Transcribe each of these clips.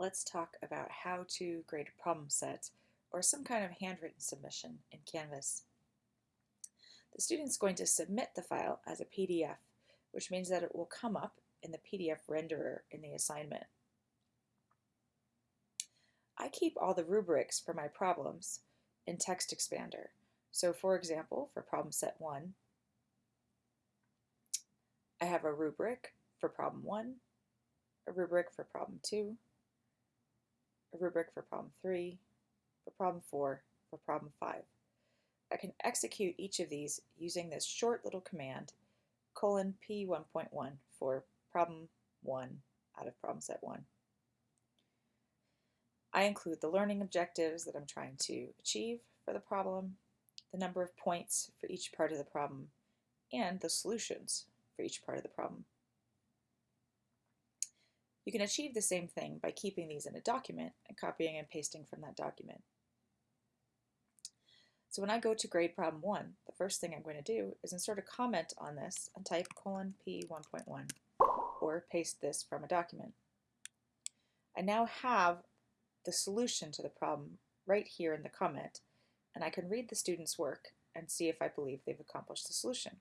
let's talk about how to grade a problem set or some kind of handwritten submission in Canvas. The student's going to submit the file as a PDF, which means that it will come up in the PDF renderer in the assignment. I keep all the rubrics for my problems in TextExpander. So for example, for problem set 1, I have a rubric for problem 1, a rubric for problem 2, a rubric for problem 3, for problem 4, for problem 5. I can execute each of these using this short little command, colon P1.1 for problem 1 out of problem set 1. I include the learning objectives that I'm trying to achieve for the problem, the number of points for each part of the problem, and the solutions for each part of the problem. You can achieve the same thing by keeping these in a document and copying and pasting from that document. So when I go to grade problem 1, the first thing I'm going to do is insert a comment on this and type colon P1.1 or paste this from a document. I now have the solution to the problem right here in the comment and I can read the student's work and see if I believe they've accomplished the solution.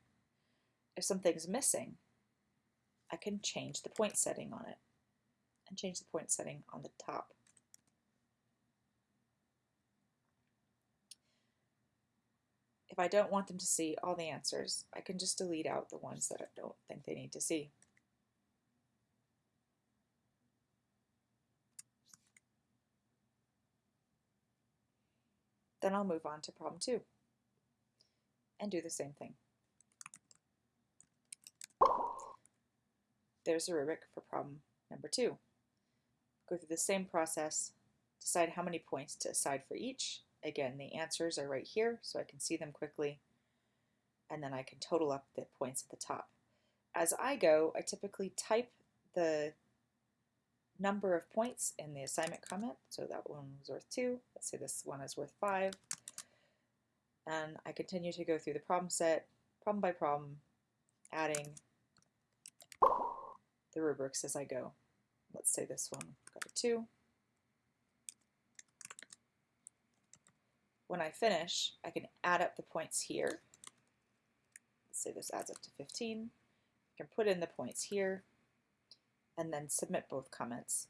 If something's missing, I can change the point setting on it and change the point setting on the top. If I don't want them to see all the answers, I can just delete out the ones that I don't think they need to see. Then I'll move on to problem two and do the same thing. There's a rubric for problem number two go through the same process, decide how many points to assign for each. Again, the answers are right here, so I can see them quickly, and then I can total up the points at the top. As I go, I typically type the number of points in the assignment comment. So that one was worth two. Let's say this one is worth five. And I continue to go through the problem set, problem by problem, adding the rubrics as I go. Let's say this one got a 2. When I finish, I can add up the points here. Let's say this adds up to 15. I can put in the points here and then submit both comments